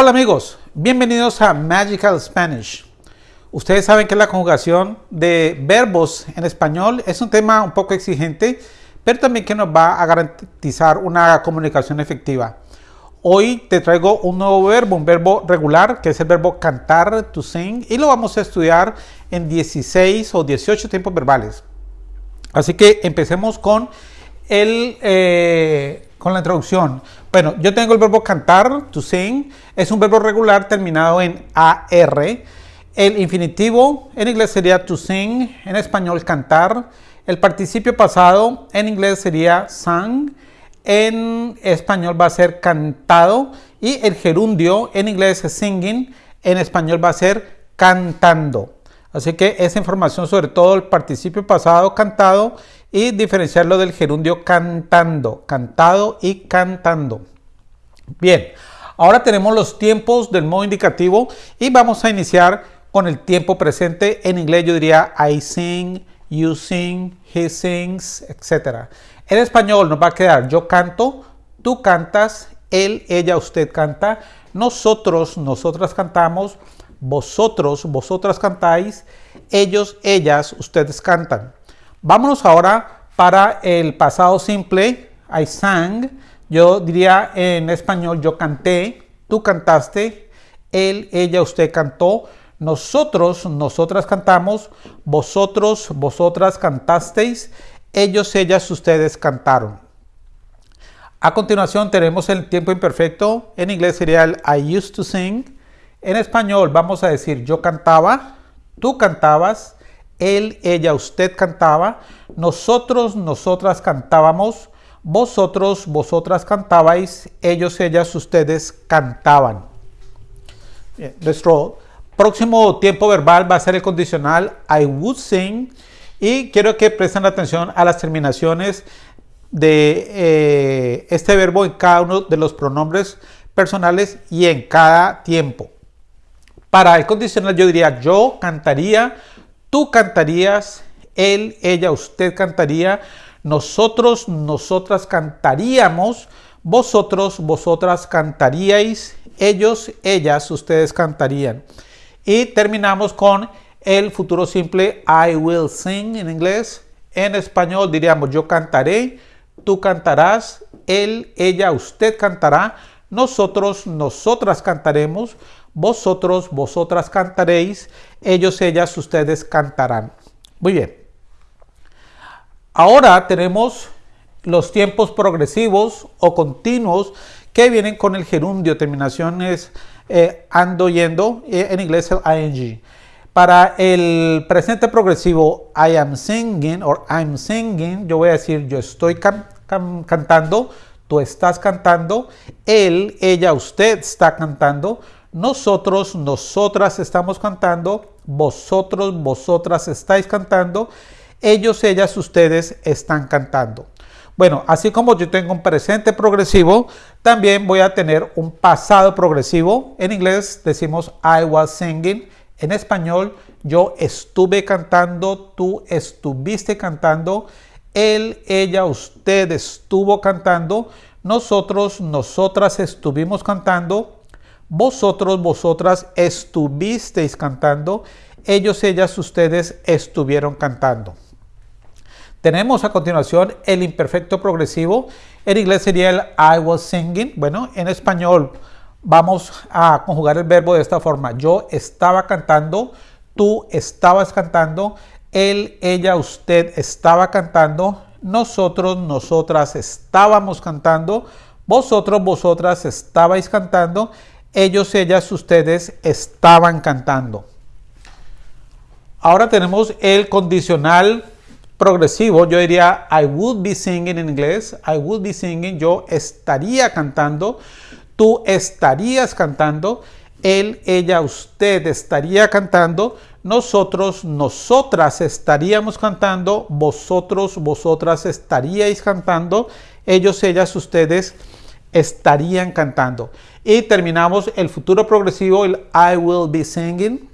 Hola amigos, bienvenidos a Magical Spanish. Ustedes saben que la conjugación de verbos en español es un tema un poco exigente, pero también que nos va a garantizar una comunicación efectiva. Hoy te traigo un nuevo verbo, un verbo regular, que es el verbo cantar, to sing, y lo vamos a estudiar en 16 o 18 tiempos verbales. Así que empecemos con, el, eh, con la introducción. Bueno, yo tengo el verbo cantar, to sing, es un verbo regular terminado en AR. El infinitivo en inglés sería to sing, en español cantar. El participio pasado en inglés sería sang, en español va a ser cantado. Y el gerundio en inglés es singing, en español va a ser cantando. Así que esa información sobre todo el participio pasado cantado y diferenciarlo del gerundio cantando, cantado y cantando. Bien, ahora tenemos los tiempos del modo indicativo y vamos a iniciar con el tiempo presente. En inglés yo diría I sing, you sing, he sings, etc. En español nos va a quedar yo canto, tú cantas, él, ella, usted canta, nosotros, nosotras cantamos, vosotros, vosotras cantáis, ellos, ellas, ustedes cantan. Vámonos ahora para el pasado simple, I sang, yo diría en español yo canté, tú cantaste, él, ella, usted cantó, nosotros, nosotras cantamos, vosotros, vosotras cantasteis, ellos, ellas, ustedes cantaron. A continuación tenemos el tiempo imperfecto, en inglés sería el I used to sing, en español vamos a decir yo cantaba, tú cantabas, él, ella, usted cantaba, nosotros, nosotras cantábamos, vosotros, vosotras cantabais, ellos, ellas, ustedes cantaban. nuestro próximo tiempo verbal va a ser el condicional I would sing y quiero que presten atención a las terminaciones de eh, este verbo en cada uno de los pronombres personales y en cada tiempo. Para el condicional yo diría yo cantaría, tú cantarías, él, ella, usted cantaría, nosotros, nosotras cantaríamos, vosotros, vosotras cantaríais, ellos, ellas, ustedes cantarían. Y terminamos con el futuro simple I will sing en inglés. En español diríamos yo cantaré, tú cantarás, él, ella, usted cantará, nosotros, nosotras cantaremos, vosotros, vosotras cantaréis, ellos, ellas, ustedes cantarán. Muy bien. Ahora tenemos los tiempos progresivos o continuos que vienen con el gerundio, terminaciones eh, ando, yendo, eh, en inglés el ing. Para el presente progresivo I am singing or I'm singing, yo voy a decir yo estoy cantando, tú estás cantando, él, ella, usted está cantando, nosotros, nosotras estamos cantando, vosotros, vosotras estáis cantando, ellos, ellas, ustedes están cantando. Bueno, así como yo tengo un presente progresivo, también voy a tener un pasado progresivo. En inglés decimos I was singing. En español, yo estuve cantando, tú estuviste cantando, él, ella, usted estuvo cantando, nosotros, nosotras estuvimos cantando, vosotros, vosotras estuvisteis cantando, ellos, ellas, ustedes estuvieron cantando. Tenemos a continuación el imperfecto progresivo. En inglés sería el I was singing. Bueno, en español vamos a conjugar el verbo de esta forma. Yo estaba cantando, tú estabas cantando, él, ella, usted estaba cantando, nosotros, nosotras estábamos cantando, vosotros, vosotras estabais cantando, ellos, ellas, ustedes estaban cantando. Ahora tenemos el condicional progresivo. Yo diría I would be singing en inglés. I would be singing. Yo estaría cantando. Tú estarías cantando. Él, ella, usted estaría cantando. Nosotros, nosotras estaríamos cantando. Vosotros, vosotras estaríais cantando. Ellos, ellas, ustedes estarían cantando. Y terminamos el futuro progresivo, el I will be singing.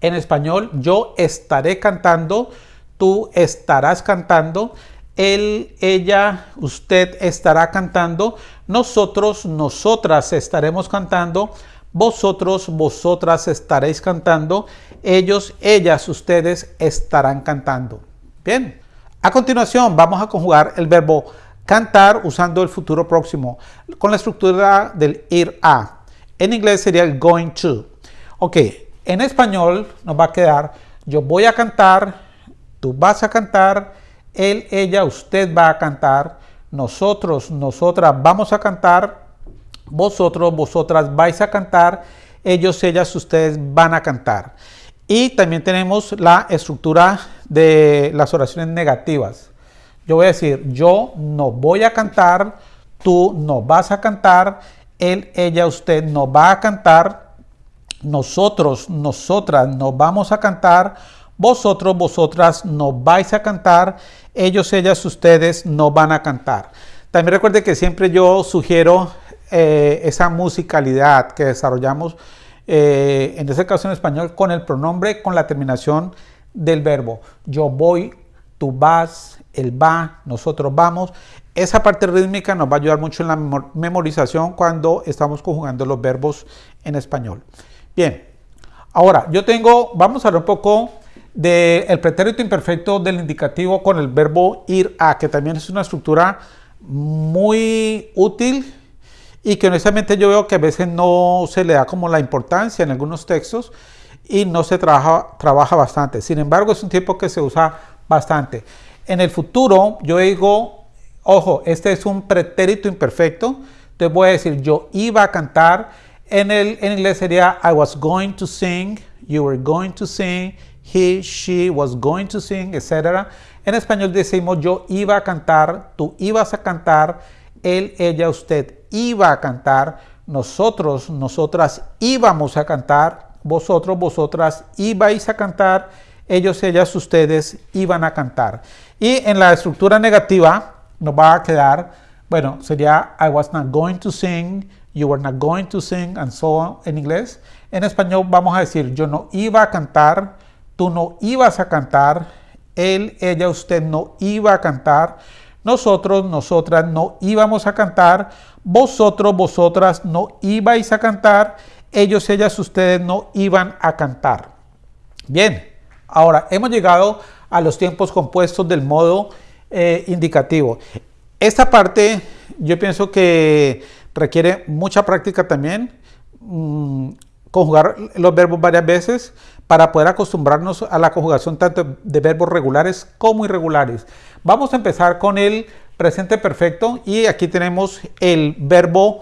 En español, yo estaré cantando, tú estarás cantando, él, ella, usted estará cantando, nosotros, nosotras estaremos cantando, vosotros, vosotras estaréis cantando, ellos, ellas, ustedes estarán cantando. Bien, a continuación vamos a conjugar el verbo cantar usando el futuro próximo con la estructura del ir a. En inglés sería el going to. Ok, en español nos va a quedar yo voy a cantar, tú vas a cantar, él, ella, usted va a cantar, nosotros, nosotras vamos a cantar, vosotros, vosotras vais a cantar, ellos, ellas, ustedes van a cantar. Y también tenemos la estructura de las oraciones negativas. Yo voy a decir, yo no voy a cantar, tú no vas a cantar, él, ella, usted no va a cantar, nosotros, nosotras nos vamos a cantar, vosotros, vosotras no vais a cantar, ellos, ellas, ustedes no van a cantar. También recuerde que siempre yo sugiero eh, esa musicalidad que desarrollamos, eh, en este caso en español, con el pronombre, con la terminación del verbo. Yo voy, vas, él va, nosotros vamos. Esa parte rítmica nos va a ayudar mucho en la memorización cuando estamos conjugando los verbos en español. Bien, ahora yo tengo, vamos a ver un poco del pretérito imperfecto del indicativo con el verbo ir a, que también es una estructura muy útil y que honestamente yo veo que a veces no se le da como la importancia en algunos textos y no se trabaja, trabaja bastante. Sin embargo, es un tiempo que se usa bastante. En el futuro, yo digo, ojo, este es un pretérito imperfecto, entonces voy a decir, yo iba a cantar, en, el, en inglés sería I was going to sing, you were going to sing, he, she was going to sing, etc. En español decimos yo iba a cantar, tú ibas a cantar, él, ella, usted iba a cantar, nosotros, nosotras íbamos a cantar, vosotros, vosotras ibais a cantar, ellos, ellas, ustedes iban a cantar. Y en la estructura negativa nos va a quedar, bueno, sería I was not going to sing, you were not going to sing, and so on en inglés. En español vamos a decir, yo no iba a cantar, tú no ibas a cantar, él, ella, usted no iba a cantar, nosotros, nosotras no íbamos a cantar, vosotros, vosotras no ibais a cantar, ellos, ellas, ustedes no iban a cantar. Bien, ahora hemos llegado a los tiempos compuestos del modo eh, indicativo. Esta parte yo pienso que requiere mucha práctica también, mm, conjugar los verbos varias veces para poder acostumbrarnos a la conjugación tanto de verbos regulares como irregulares. Vamos a empezar con el presente perfecto y aquí tenemos el verbo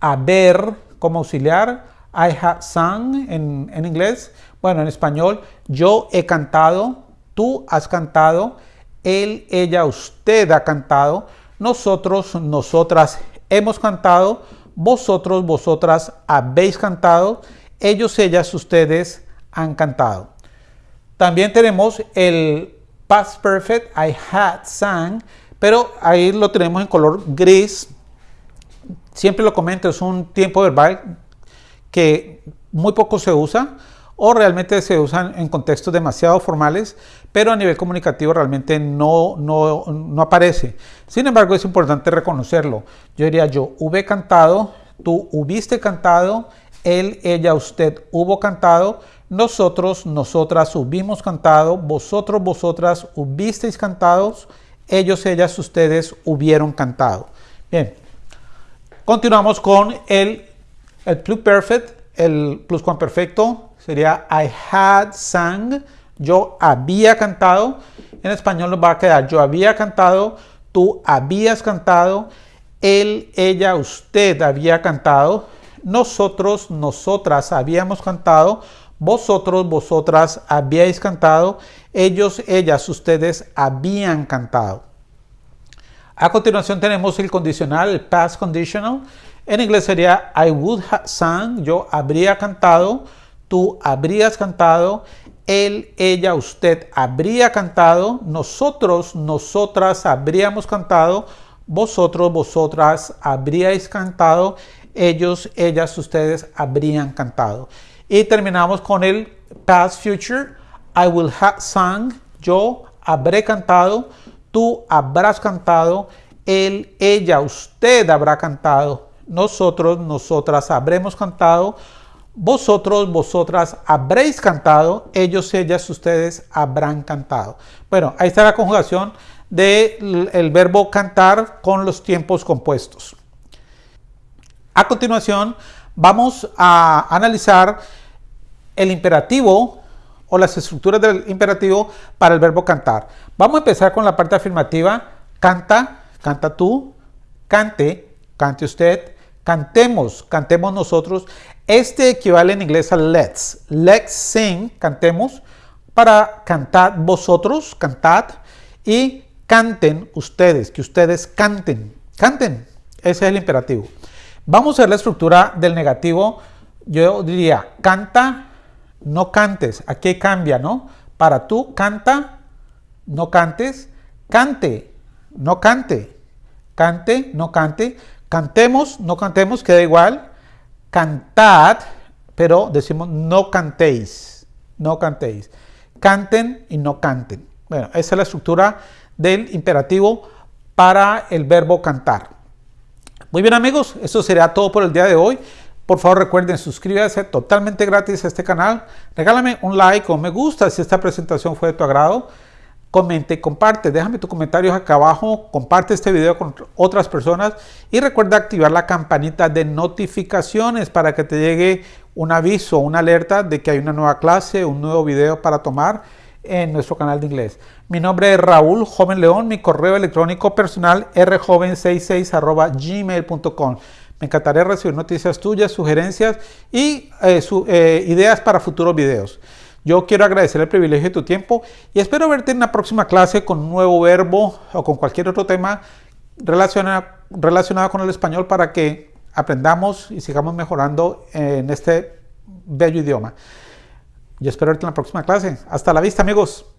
haber como auxiliar, I have sung en, en inglés, bueno en español, yo he cantado, tú has cantado, él, ella, usted ha cantado, nosotros, nosotras hemos cantado, vosotros, vosotras habéis cantado, ellos, ellas, ustedes han cantado. También tenemos el past perfect, I had sang, pero ahí lo tenemos en color gris. Siempre lo comento, es un tiempo verbal que muy poco se usa o realmente se usan en contextos demasiado formales, pero a nivel comunicativo realmente no, no, no aparece. Sin embargo, es importante reconocerlo. Yo diría yo, hube cantado, tú hubiste cantado, él, ella, usted hubo cantado, nosotros, nosotras hubimos cantado, vosotros, vosotras hubisteis cantados, ellos, ellas, ustedes hubieron cantado. Bien, continuamos con el, el perfect, el pluscuamperfecto sería I had sang, yo había cantado. En español nos va a quedar yo había cantado, tú habías cantado, él, ella, usted había cantado, nosotros, nosotras habíamos cantado, vosotros, vosotras habíais cantado, ellos, ellas, ustedes habían cantado. A continuación tenemos el condicional, el past conditional. En inglés sería I would have sung, yo habría cantado, tú habrías cantado, él, ella, usted habría cantado, nosotros, nosotras habríamos cantado, vosotros, vosotras habríais cantado, ellos, ellas, ustedes habrían cantado. Y terminamos con el past future. I will have sung, yo habré cantado, tú habrás cantado, él, ella, usted habrá cantado, nosotros, nosotras habremos cantado, vosotros, vosotras habréis cantado, ellos, ellas, ustedes habrán cantado. Bueno, ahí está la conjugación del verbo cantar con los tiempos compuestos. A continuación, vamos a analizar el imperativo o las estructuras del imperativo para el verbo cantar. Vamos a empezar con la parte afirmativa. Canta, canta tú, cante, cante usted, cantemos, cantemos nosotros. Este equivale en inglés a let's. Let's sing, cantemos, para cantar vosotros, cantad, y canten ustedes, que ustedes canten, canten. Ese es el imperativo. Vamos a ver la estructura del negativo. Yo diría, canta, no cantes. Aquí cambia, ¿no? Para tú, canta, no cantes. Cante, no cante. Cante, no cante. Cantemos, no cantemos, queda igual. Cantad, pero decimos no cantéis. No cantéis. Canten y no canten. Bueno, esa es la estructura del imperativo para el verbo cantar. Muy bien amigos, eso sería todo por el día de hoy. Por favor recuerden suscribirse totalmente gratis a este canal. Regálame un like o me gusta si esta presentación fue de tu agrado. Comente, comparte, déjame tus comentarios acá abajo, comparte este video con otras personas y recuerda activar la campanita de notificaciones para que te llegue un aviso, una alerta de que hay una nueva clase, un nuevo video para tomar en nuestro canal de inglés. Mi nombre es Raúl Joven León, mi correo electrónico personal rjoven66 gmail.com. Me encantaría recibir noticias tuyas, sugerencias y eh, eh, ideas para futuros videos. Yo quiero agradecer el privilegio de tu tiempo y espero verte en la próxima clase con un nuevo verbo o con cualquier otro tema relacionado, relacionado con el español para que aprendamos y sigamos mejorando en este bello idioma. Yo espero verte en la próxima clase. Hasta la vista, amigos.